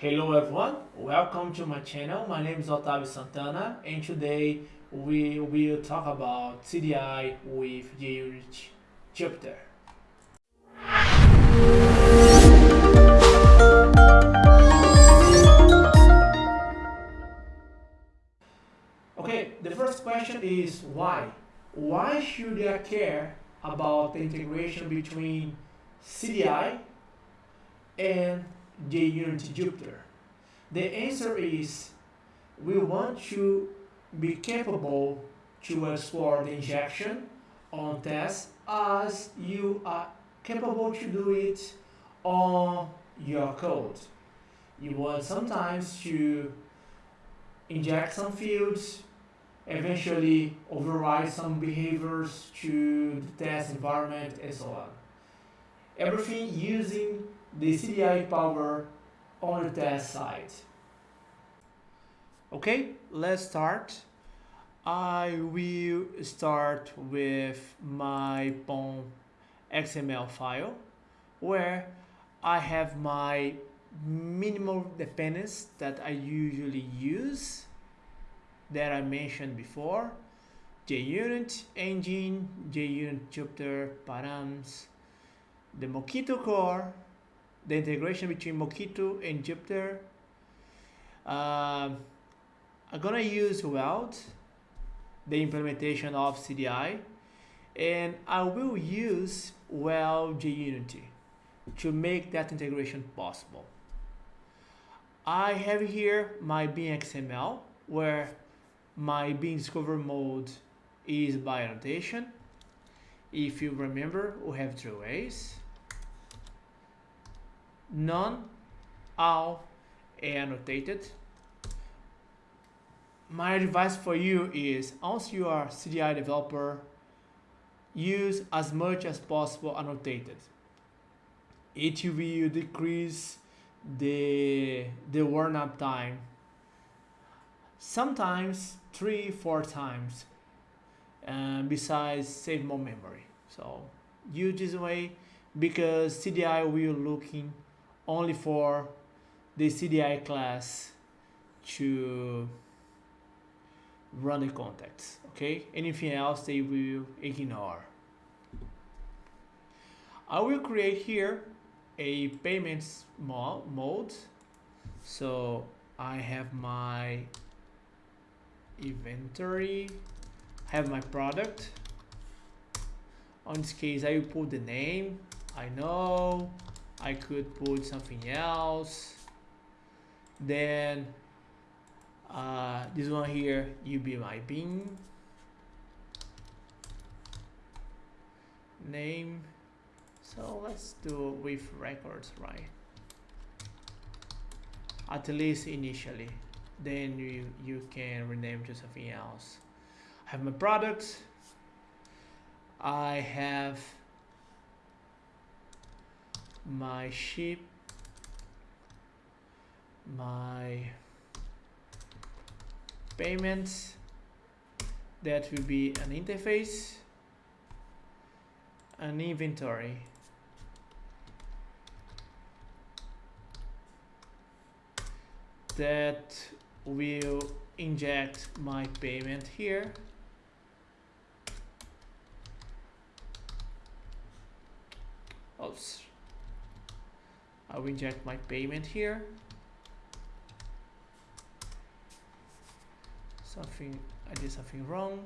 Hello everyone, welcome to my channel. My name is Otavio Santana and today we will talk about CDI with JUnit Jupiter. Okay, the first question is why? Why should I care about the integration between CDI and JUnit Jupiter? The answer is we want to be capable to explore the injection on tests as you are capable to do it on your code. You want sometimes to inject some fields, eventually override some behaviors to the test environment and so on. Everything using the CDI power on the test side. Okay, let's start. I will start with my POM XML file where I have my minimal dependence that I usually use that I mentioned before JUnit engine, JUnit Jupiter params, the Mockito core, the integration between Mockito and Jupiter. Uh, I'm gonna use Weld, the implementation of CDI, and I will use Weld JUnity to make that integration possible. I have here my Bean XML where my Bean Discover mode is by annotation. If you remember, we have three ways. None, all, annotated. My advice for you is, once you are CDI developer, use as much as possible annotated. It will decrease the the warm up time sometimes three four times uh, besides save more memory so use this way because CDI will looking only for the CDI class to run the contacts okay? Anything else they will ignore? I will create here a payments mode. So I have my inventory have my product. On this case I will put the name I know I could put something else then uh, this one here you be my name so let's do with records, right? At least initially. Then you, you can rename to something else. I have my products. I have my ship, my payments. That will be an interface, an inventory. that will inject my payment here oops I will inject my payment here. Something I did something wrong.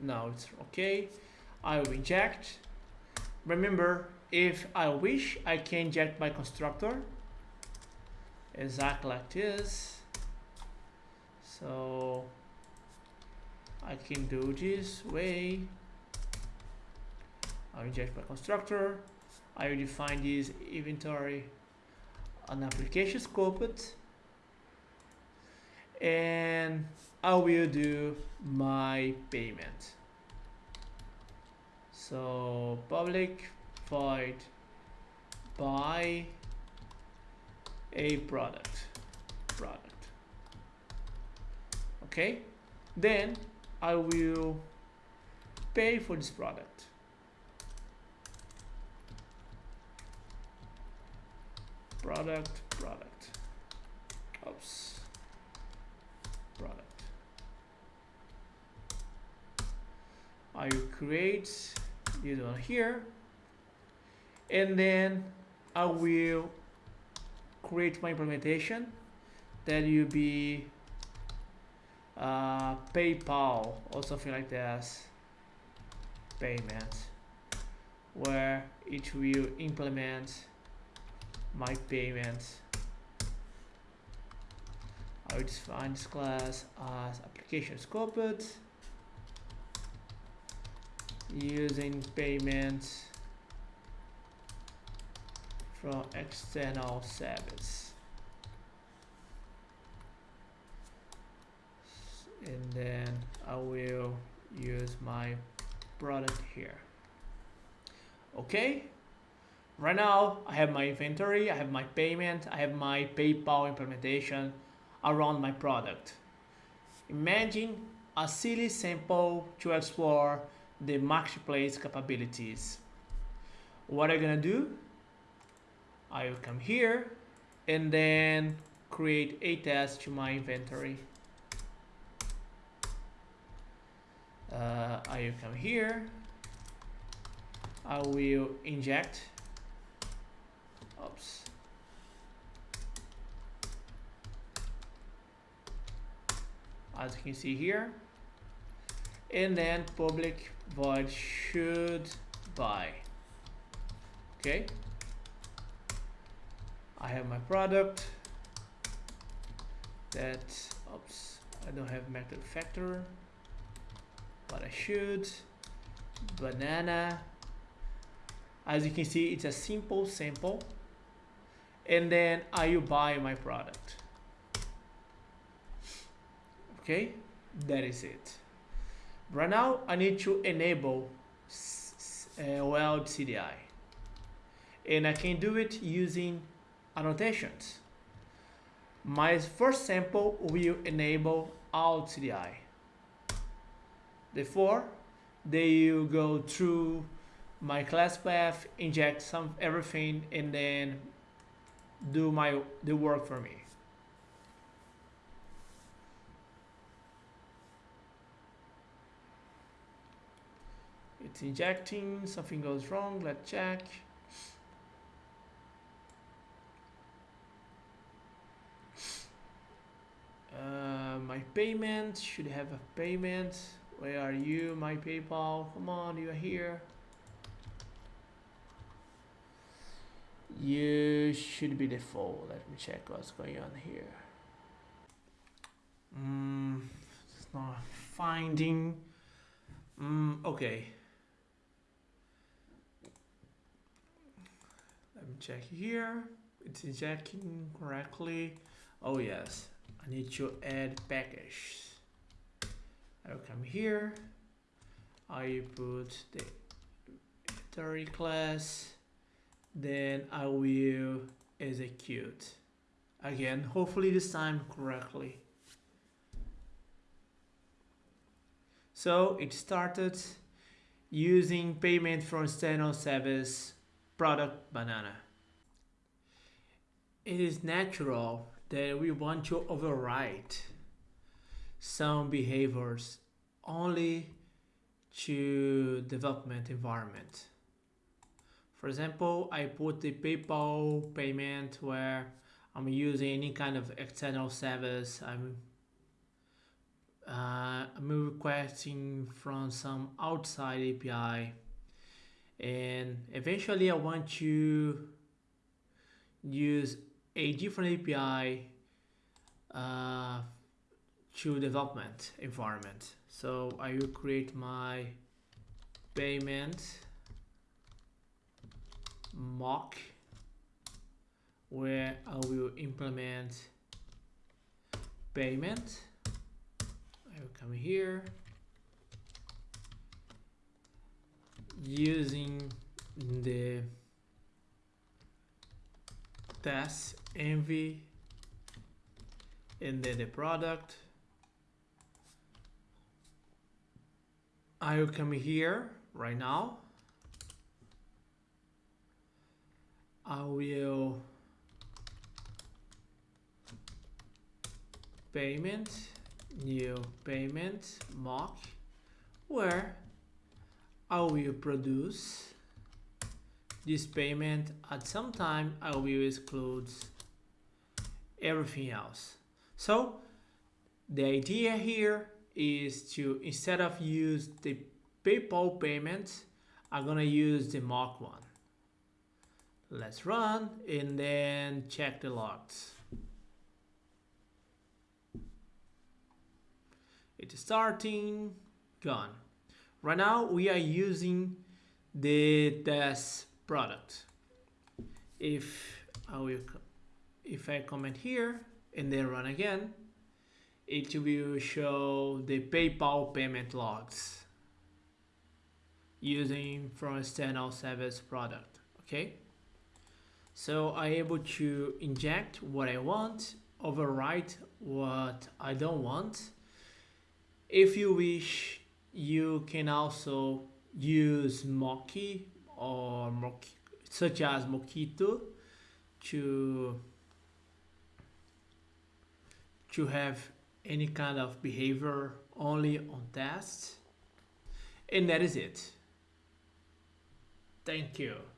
Now it's okay. I will inject. Remember if I wish I can inject my constructor. Exactly like this. So I can do this way I'll inject my constructor. I will define this inventory an application scoped. And I will do my payment. So public void buy a product. Product. Okay? Then I will pay for this product product, product. Oops. Product. I will create this one here. And then I will create my implementation that will be uh, PayPal or something like that payment where it will implement my payment I will define this class as application scoped using payments from external service. And then I will use my product here. Okay right now I have my inventory I have my payment I have my PayPal implementation around my product. Imagine a silly sample to explore the marketplace capabilities. What I'm gonna do? I will come here and then create a test to my inventory. Uh, I will come here. I will inject oops. As you can see here and then public void should buy. Okay. I have my product. That oops I don't have method factor but I should. Banana. As you can see it's a simple sample and then I will buy my product? Okay that is it. Right now I need to enable uh, weld CDI and I can do it using annotations. My first sample will enable alt CDI therefore they will go through my class path inject some everything and then do my the work for me. It's injecting something goes wrong let's check. Uh, my payment should have a payment. Where are you my PayPal? Come on you are here you should be the default let me check what's going on here. Mm, it's not finding. Mm, okay. Let me check here. It's injecting correctly. Oh yes. I need to add package. I'll come here. I put the inventory class then I will execute. Again hopefully this time correctly. So it started using payment from external service product banana. It is natural that we want to override some behaviors only to development environment for example, I put the PayPal payment where I'm using any kind of external service. I'm uh, I'm requesting from some outside API and eventually I want to use a different API uh, to development environment. So I will create my payment mock where I will implement payment. I will come here using the test envy and then the product. I will come here right now I will payment, new payment mock, where I will produce this payment at some time I will exclude everything else. So the idea here is to instead of use the PayPal payment, I'm gonna use the mock one let's run and then check the logs. It's starting gone. Right now we are using the test product. If I will if I comment here and then run again it will show the PayPal payment logs using from external service product okay so I'm able to inject what I want overwrite what I don't want. If you wish you can also use Mocky or Mock such as Mockito to to have any kind of behavior only on tests. And that is it. Thank you